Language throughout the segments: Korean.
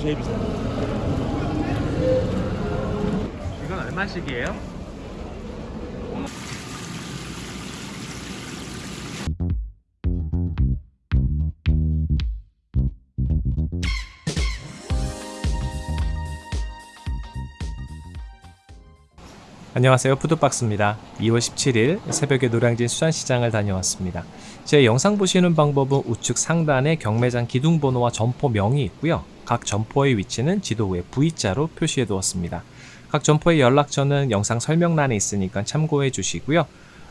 제일 비싸. 이건 얼마씩이에요? 안녕하세요 푸드박스입니다 2월 17일 새벽에 노량진 수산시장을 다녀왔습니다 제 영상 보시는 방법은 우측 상단에 경매장 기둥번호와 점포명이 있고요 각 점포의 위치는 지도 위에 V자로 표시해 두었습니다 각 점포의 연락처는 영상 설명란에 있으니까 참고해 주시고요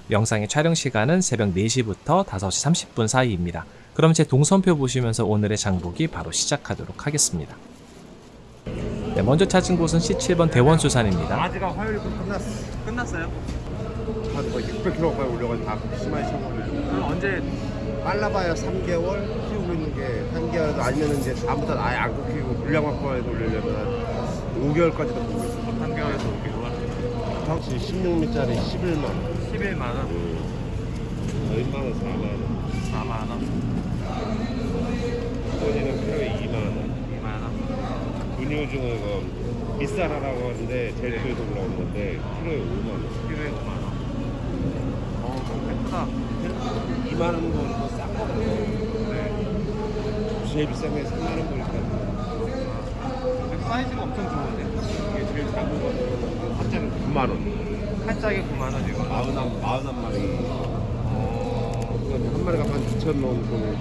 영상의 촬영 시간은 새벽 4시부터 5시 30분 사이입니다 그럼 제 동선표 보시면서 오늘의 장보기 바로 시작하도록 하겠습니다 네, 먼저 찾은 곳은 C7번 대원수산입니다 아지가 화요일부터 끝났어. 끝났어요? 한 거의 600kg까지 올려가지고 다 쳐버리고. 그럼 언제 빨라봐야 3개월 키우고 있는 게 3개월도 아니면 이제 다음부터 아예 안 키우고 물량만 꺼내서 올리려면 한 5개월까지도 보고 있어. 3개월에서 5개월? 당시 16미짜리 11만 원. 11만원, 얼마는 4만 원. 4만 원, 소지는 키로에 2만 원. 2만 원 분유중은 이거 밑살하라고 하는데 제일 뒤에서 올라오는 건데 키로에 5만 원. 필요에 5만 원 어 너무 예쁘다 2만 원 거는 싼 거고 네. 제일 비싼 게 3만 원 근데 사이즈가 엄청 좋은데? 이게 제일 작은 거는 한 짝에 9만 원. 한 짝에 9만 원 이거 마흔한 마흔한 마리. 어... 그다음에 한 마리가 한 2천 원 정도.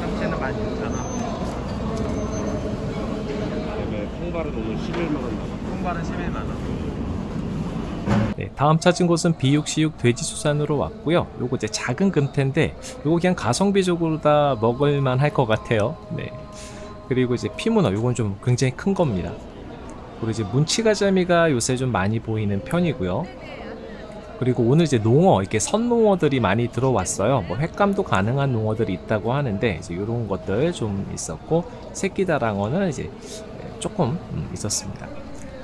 참치는 16,000원 그다음에 통발은 오늘 11만 원. 통발은 11만 원 네, 다음 찾은 곳은 비육시육 돼지수산으로 왔고요. 요거 이제 작은 금태인데 요거 그냥 가성비적으로 다 먹을만 할 것 같아요. 네. 그리고 이제 피문어 요건 좀 굉장히 큰 겁니다. 그리고 이제 문치가자미가 요새 좀 많이 보이는 편이고요. 그리고 오늘 이제 농어 이렇게 선농어들이 많이 들어왔어요. 뭐 횟감도 가능한 농어들이 있다고 하는데 이제 이런 것들 좀 있었고 새끼다랑어는 이제 조금 음, 있었습니다.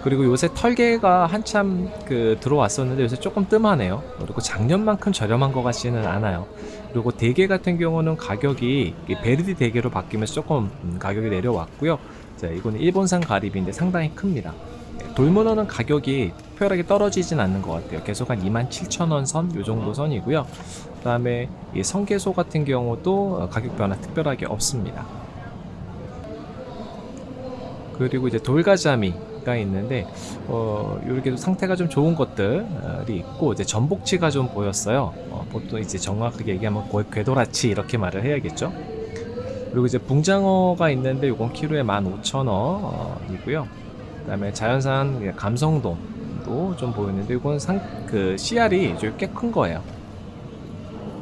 그리고 요새 털개가 한참 그 들어왔었는데 요새 조금 뜸하네요. 그리고 작년만큼 저렴한 것 같지는 않아요. 그리고 대게 같은 경우는 가격이 이 베르디 대게로 바뀌면서 조금 음, 가격이 내려왔고요. 자, 이거는 일본산 가리비인데 상당히 큽니다. 네, 돌문어는 가격이 특별하게 떨어지진 않는 것 같아요. 계속 한 27,000원 선, 요 정도 선이고요. 그 다음에 이 성게소 같은 경우도 어, 가격 변화 특별하게 없습니다. 그리고 이제 돌가자미가 있는데 어 이렇게 상태가 좀 좋은 것들이 있고 이제 전복치가 좀 보였어요. 어, 보통 이제 정확하게 얘기하면 궤도라치 이렇게 말을 해야겠죠. 그리고 이제 붕장어가 있는데 이건 키로에 15,000원이고요. 그 다음에 자연산 감성돔도 좀 보이는데 이건 상 그 씨알이 꽤큰 거예요.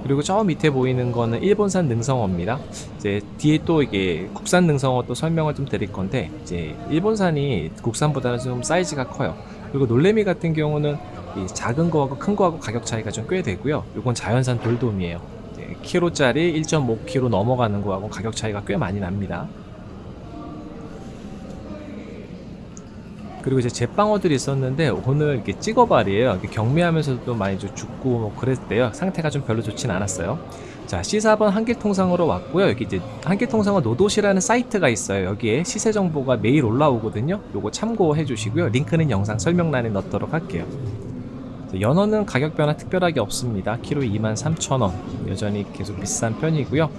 그리고 저 밑에 보이는 거는 일본산 능성어입니다. 이제 뒤에 또 이게 국산 능성어 또 설명을 좀 드릴 건데 이제 일본산이 국산보다는 좀 사이즈가 커요. 그리고 놀래미 같은 경우는 이 작은 거하고 큰 거하고 가격 차이가 좀 꽤 되고요. 이건 자연산 돌돔이에요. 키로짜리 1.5kg 넘어가는 거하고 가격 차이가 꽤 많이 납니다. 그리고 이제 제빵어들이 있었는데 오늘 이렇게 찍어발이에요. 이렇게 경매하면서도 많이 좀 죽고 뭐 그랬대요. 상태가 좀 별로 좋진 않았어요. 자, C4번 한길통상으로 왔고요. 여기 이제 한길통상어 노도시라는 사이트가 있어요. 여기에 시세 정보가 매일 올라오거든요. 요거 참고해 주시고요. 링크는 영상 설명란에 넣도록 할게요. 자, 연어는 가격 변화 특별하게 없습니다. 키로 23,000원. 여전히 계속 비싼 편이고요.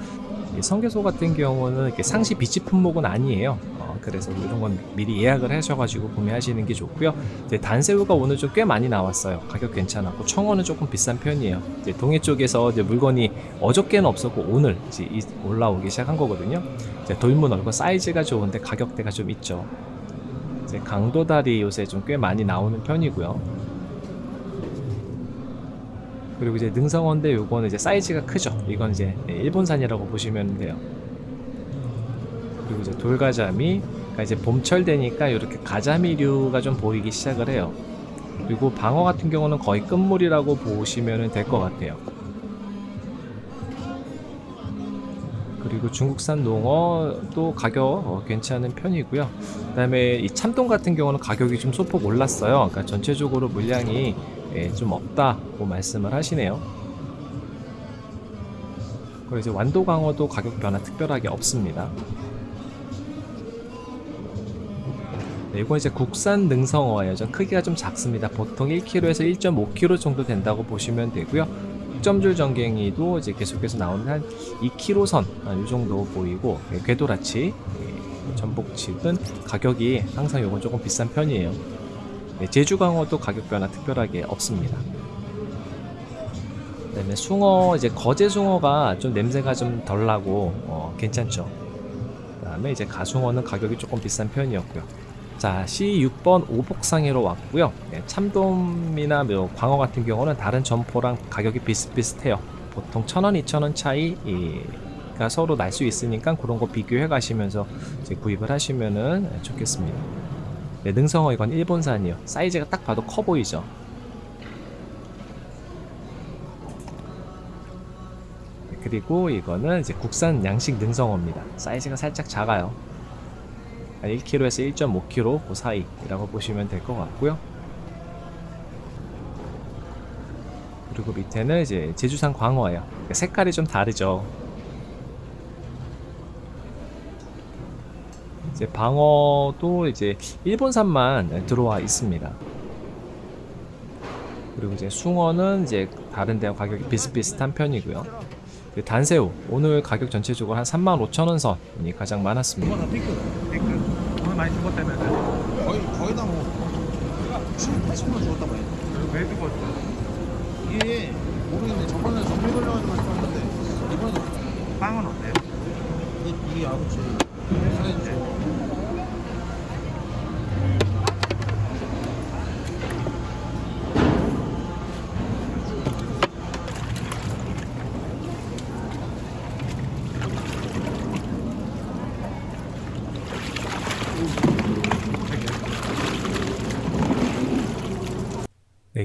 이 성게소 같은 경우는 상시 비치 품목은 아니에요. 어, 그래서 이런 건 미리 예약을 하셔가지고 구매하시는 게 좋고요. 이제 단새우가 오늘 좀 꽤 많이 나왔어요. 가격 괜찮았고 청어는 조금 비싼 편이에요. 이제 동해 쪽에서 이제 물건이 어저께는 없었고 오늘 이제 이- 올라오기 시작한 거거든요. 이제 돌문어 이거 사이즈가 좋은데 가격대가 좀 있죠. 이제 강도다리 요새 좀 꽤 많이 나오는 편이고요. 그리고 이제 능성어인데 요거는 이제 사이즈가 크죠. 이건 이제 네, 일본산이라고 보시면 돼요. 그리고 이제 돌가자미, 그러니까 이제 봄철 되니까 이렇게 가자미류가 좀 보이기 시작을 해요. 그리고 방어 같은 경우는 거의 끝물이라고 보시면 될 것 같아요. 그리고 중국산 농어도 가격 어, 괜찮은 편이고요. 그 다음에 이 참돔 같은 경우는 가격이 좀 소폭 올랐어요. 그러니까 전체적으로 물량이 예, 좀 없다고 말씀을 하시네요. 그리고 이제 완도 강어도 가격 변화 특별하게 없습니다. 네, 이건 이제 국산 능성어예요. 좀 크기가 좀 작습니다. 보통 1kg에서 1.5kg 정도 된다고 보시면 되고요. 점줄 전갱이도 이제 계속해서 나오는 한 2kg 선, 아, 이 정도 보이고, 예, 궤도라치, 예, 전복칩은 가격이 항상 요건 조금 비싼 편이에요. 네, 제주강어도 가격 변화 특별하게 없습니다. 그 다음에 숭어 이제 거제 숭어가 좀 냄새가 좀 덜 나고 어, 괜찮죠. 그 다음에 이제 가숭어는 가격이 조금 비싼 편이었고요. 자, C6번 오복상해로 왔고요. 예, 참돔이나 뭐 광어 같은 경우는 다른 점포랑 가격이 비슷비슷해요. 보통 1,000원, 2,000원 차이 가 서로 날 수 있으니까 그런 거 비교해 가시면서 구입을 하시면은 좋겠습니다. 네, 능성어 이건 일본산이요. 사이즈가 딱 봐도 커 보이죠. 네, 그리고 이거는 이제 국산 양식 능성어입니다. 사이즈가 살짝 작아요. 한 1kg에서 1.5kg 그 사이라고 보시면 될 것 같고요. 그리고 밑에는 이제 제주산 광어예요. 색깔이 좀 다르죠. 이제 방어도 이제 일본산만 들어와 있습니다. 그리고 이제 숭어는 이제 다른 데와 가격이 비슷비슷한 편이고요. 그 단새우 오늘 가격 전체적으로 한 35,000원 선이 가장 많았습니다. 오늘 많이 죽었다면 거의 거의 다 뭐. 7, 80만 죽었단 말이야. 왜 죽었어? 이게 모르겠네. 저번에 정밀 걸려가지고 말씀하셨는데 이번에도 빵은 어때요? 이, 이 아버지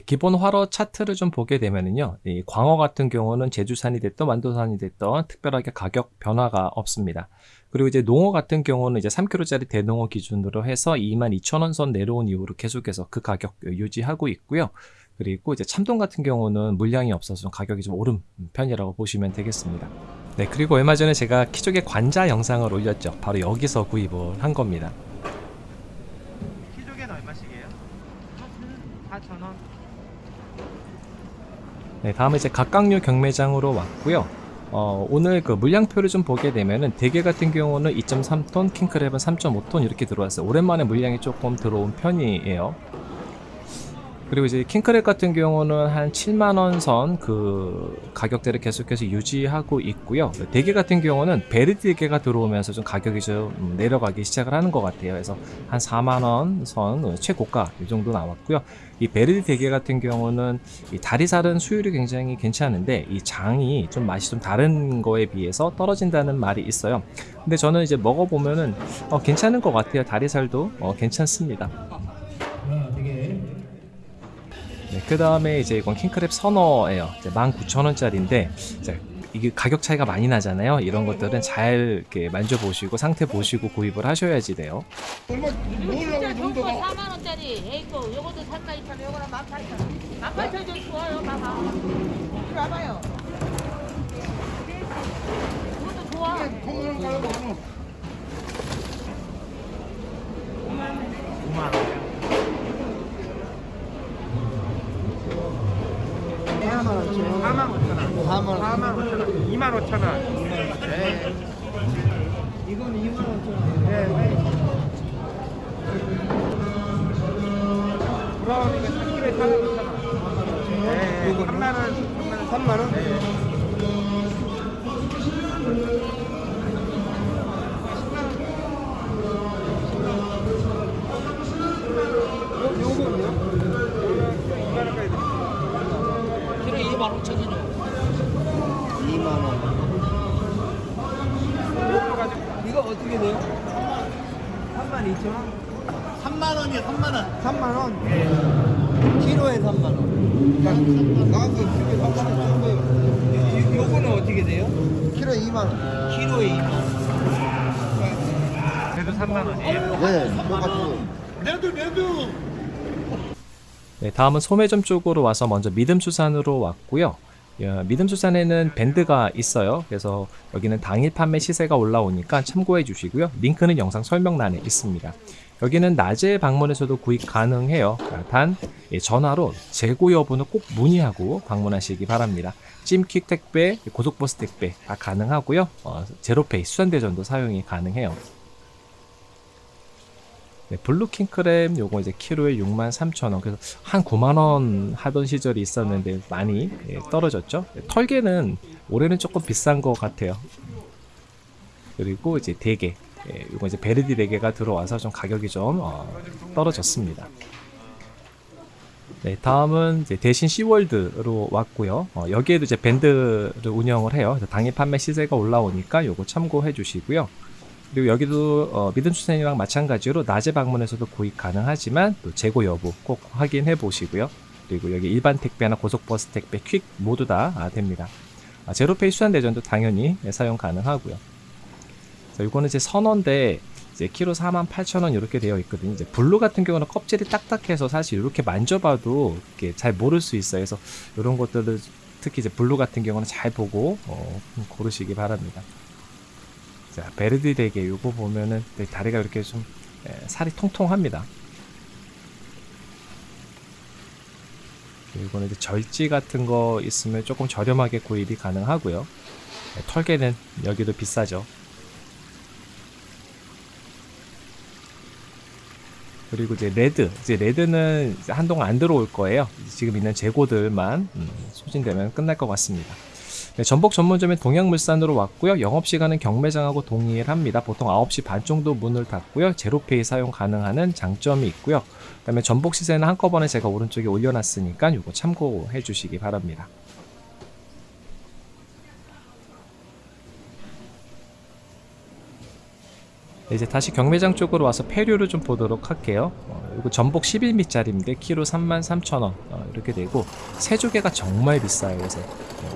기본 활어 차트를 좀 보게 되면은요, 이 광어 같은 경우는 제주산이 됐던 완도산이 됐던 특별하게 가격 변화가 없습니다. 그리고 이제 농어 같은 경우는 이제 3kg짜리 대농어 기준으로 해서 22,000원 선 내려온 이후로 계속해서 그 가격 유지하고 있고요. 그리고 이제 참돔 같은 경우는 물량이 없어서 좀 가격이 좀 오른 편이라고 보시면 되겠습니다. 네, 그리고 얼마 전에 제가 키조개 관자 영상을 올렸죠. 바로 여기서 구입을 한 겁니다. 키조개는 얼마씩이에요? 4,000원. 네, 다음에 이제 각각류 경매장으로 왔고요. 어, 오늘 그 물량표를 좀 보게 되면은 대게 같은 경우는 2.3톤, 킹크랩은 3.5톤 이렇게 들어왔어요. 오랜만에 물량이 조금 들어온 편이에요. 그리고 이제 킹크랩 같은 경우는 한 7만원 선 그 가격대를 계속해서 유지하고 있고요. 대게 같은 경우는 베르디 대게가 들어오면서 좀 가격이 좀 음, 내려가기 시작을 하는 것 같아요. 그래서 한 4만원 선 어, 최고가 이 정도 나왔고요. 이 베르디 대게 같은 경우는 이 다리살은 수율이 굉장히 괜찮은데 이 장이 좀 맛이 좀 다른 거에 비해서 떨어진다는 말이 있어요. 근데 저는 이제 먹어보면은 어, 괜찮은 것 같아요. 다리살도 어, 괜찮습니다. 그 다음에 이제 이건 킹크랩 선어예요. 이제 19,000원짜리인데 이제 이게 가격 차이가 많이 나잖아요. 이런 것들은 잘 이렇게 만져보시고 상태 보시고 구입을 하셔야지 돼요. 얼마 진짜 좋은 거 4만 원짜리 에이코 요것도 살까 있잖아 요거는 18,000원 18,000원 좋아요 봐봐 이리 와봐요 이것도 좋아 통으로 가려고 5만 원. 4만 5천 원. 4만 5천 원. 4만 5천 원. 2만 5천 원. 네. 이건 2만 5천 원. 네. 브라운이가 3kg에 4만 5천 원. 네. 3만 원. 3만 원. 네. 키로 2만 5천 원이요 2만 원. 이거 어떻게 돼요? 3만 2천 원? 3만 원이요, 3만 원. 3만 원? 키로에 3만 원. 나한테 그렇게 상관이 없는 거예요. 요거는 어떻게 돼요? 키로 2만 원. 키로에 2만 원. 그래도 3만 원이에요? 네, 똑같은 내도 내도. 네, 다음은 소매점 쪽으로 와서 먼저 믿음수산으로 왔고요. 예, 믿음수산에는 밴드가 있어요. 그래서 여기는 당일 판매 시세가 올라오니까 참고해 주시고요. 링크는 영상 설명란에 있습니다. 여기는 낮에 방문해서도 구입 가능해요. 단 예, 전화로 재고 여부는 꼭 문의하고 방문하시기 바랍니다. 찜퀵 택배, 고속버스 택배 다 가능하고요. 어, 제로페이 수산대전도 사용이 가능해요. 네, blue king crab 요거 이제 키로에 63,000원 그래서 한 9만원 하던 시절이 있었는데 많이 예, 떨어졌죠 네, 털개는 올해는 조금 비싼 것 같아요 그리고 이제 대게 예, 요거 이제 베르디 대게가 들어와서 좀 가격이 좀 어, 떨어졌습니다 네, 다음은 이제 대신 시월드로 왔고요. 어, 여기에도 이제 밴드를 운영을 해요. 당일 판매 시세가 올라오니까 요거 참고해 주시고요. 그리고 여기도 어, 믿음 수산이랑 마찬가지로 낮에 방문해서도 구입 가능하지만 또 재고 여부 꼭 확인해 보시고요. 그리고 여기 일반 택배나 고속버스 택배, 퀵 모두 다 아, 됩니다. 아, 제로페이 수산 대전도 당연히 예, 사용 가능하고요. 자, 이거는 이제 선언데 이제 키로 48,000원 이렇게 되어 있거든요. 이제 blue 같은 경우는 껍질이 딱딱해서 사실 이렇게 만져봐도 이렇게 잘 모를 수 있어요. 그래서 이런 것들을 특히 이제 blue 같은 경우는 잘 보고 어, 고르시기 바랍니다. 자, 베르디 대게 요거 보면은 네, 다리가 이렇게 좀 예, 살이 통통합니다. 이거는 이제 절지 같은 거 있으면 조금 저렴하게 구입이 가능하고요. 예, 털개는 여기도 비싸죠. 그리고 이제 red, 이제 red는 이제 한동안 안 들어올 거예요. 지금 있는 재고들만 음, 소진되면 끝날 것 같습니다. 네, 전복 전문점인 동양물산으로 왔고요. 영업시간은 경매장하고 동일합니다. 보통 9시 반 정도 문을 닫고요. 제로페이 사용 가능하는 장점이 있고요. 그 다음에 전복 시세는 한꺼번에 제가 오른쪽에 올려놨으니까 이거 참고해 주시기 바랍니다. 이제 다시 경매장 쪽으로 와서 폐류를 좀 보도록 할게요. 어, 이거 전복 11미짜리인데 키로 33,000원 어, 이렇게 되고 새조개가 정말 비싸요. 그래서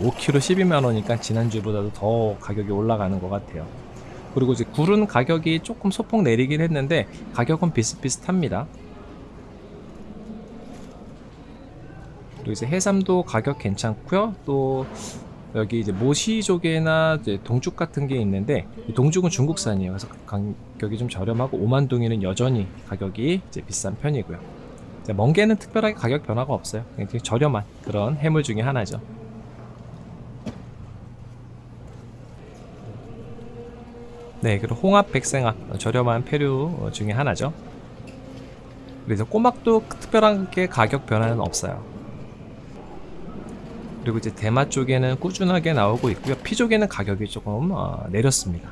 5kg 12만 원이니까 지난주보다도 더 가격이 올라가는 것 같아요. 그리고 이제 굴은 가격이 조금 소폭 내리긴 했는데 가격은 비슷비슷합니다. 그리고 이제 해삼도 가격 괜찮고요. 또 여기 이제 모시조개나 이제 동죽 같은 게 있는데 이 동죽은 중국산이에요. 그래서 가격이 좀 저렴하고 오만동이는 여전히 가격이 이제 비싼 편이고요. 멍게는 특별하게 가격 변화가 없어요. 되게 저렴한 그런 해물 중에 하나죠. 네, 그리고 홍합, 백생합 어, 저렴한 폐류 어, 중에 하나죠. 그래서 꼬막도 특별하게 가격 변화는 없어요. 그리고 이제 대마 쪽에는 꾸준하게 나오고 있고요. 피 쪽에는 가격이 조금 어, 내렸습니다.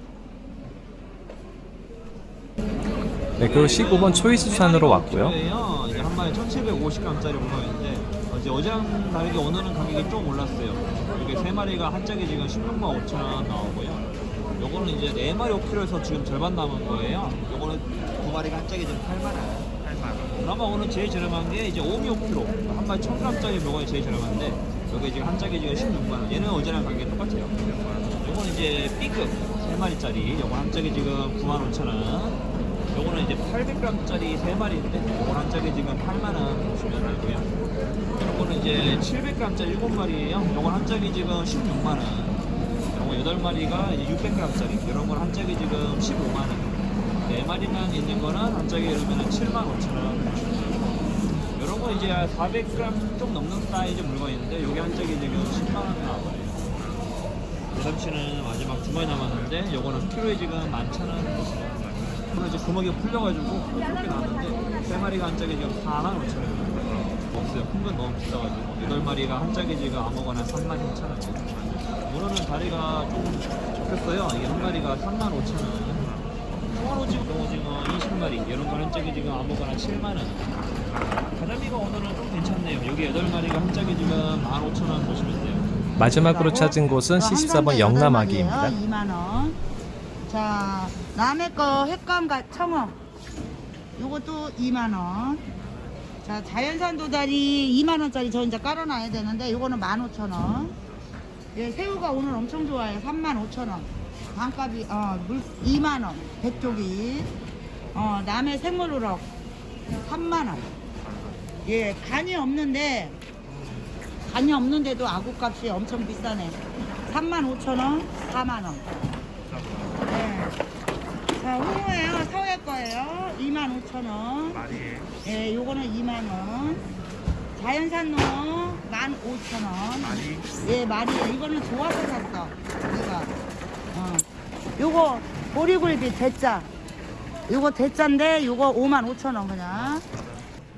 네, 그리고 15번 초이수산으로 왔고요. 한 마리 1,750g짜리 문어인데 어제 어제랑 다르게 오늘은 가격이 좀 올랐어요. 이게 세 마리가 한 짝에 지금 16만 5천 원 나오고요. 요거는 이제 네 마리 5kg에서 지금 절반 남은 거예요. 요거는 두 마리가 한 짝에 지금 8만 원. 8만 원. 그나마 오늘 제일 저렴한 게 이제 5미 5kg. 한 마리 1,000g짜리 요거가 제일 저렴한데 요게 지금 한 짝에 지금 16만 원. 얘는 어제랑 가격이 똑같아요. 요거는 이제 B급 세 마리짜리. 요거 한 짝에 지금 9만 5천 원. 요거는 이제 800g짜리 3마리인데 요건 한 짝에 지금 8만원 보시면 되고요 요거는 이제 700g짜리 7마리예요 요건 한 짝에 지금 16만 원 요거 8마리가 600g짜리 이런 건 한 짝에 지금 15만 원 4마리만 있는 거는 한 짝에 이러면 7만 5천원 요런 거 이제 400g 좀 넘는 사이즈 물건인데 요게 한 짝에 지금 10만원 나와버려요 대삼치는 마지막 두 마리 남았는데 요거는 키로에 지금 11,000원 오늘 이제 구멍이 풀려가지고 그렇게 나왔는데 세 마리가 한 짝에 지금 4만 5천 원 없어요. 큰 건 너무 비싸가지고 여덟 마리가 한 짝에 지금 아무거나 3만 2천 원. 문어는 다리가 좀 적혔어요. 이게 한 마리가 3만 5천 원. 통화로지금 오징어 20마리 이런 거 한 짝에 지금 아무거나 7만 원. 가자미가 오늘은 좀 괜찮네요. 여기 여덟 마리가 한 짝에 지금 15,000원 보시면 돼요. 마지막으로 찾은 곳은 C14번 영남아기입니다. 2만 원. 자, 남의 거 횟감과 청어. 요것도 2만 원. 자, 자연산 도다리 2만원짜리 저 이제 깔아놔야 되는데, 이거는 15,000원. 예, 새우가 오늘 엄청 좋아요. 35,000원. 반값이, 어, 물, 2만원. 백조기. 어, 남해 생물우럭. 3만원. 예, 간이 없는데, 간이 없는데도 아구값이 엄청 비싸네. 35,000원, 4만원. 예. 자, 홍어예요. 서해 거예요. 25,000원. 예, 요거는 2만원. 자연산 농어 15,000원. 예, 말이에요. 이거는 좋아서 샀어. 내가. 어. 요거 보리굴비 대짜. 요거 대짜인데 요거 55,000원 그냥.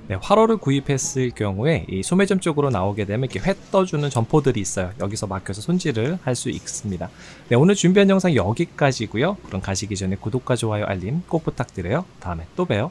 네, 화로를 구입했을 경우에 이 소매점 쪽으로 나오게 되면 이렇게 회 떠주는 점포들이 있어요. 여기서 막혀서 손질을 할 수 있습니다. 네, 오늘 준비한 영상 여기까지고요. 그럼 가시기 전에 구독과 좋아요, 알림 꼭 부탁드려요. 다음에 또 봬요.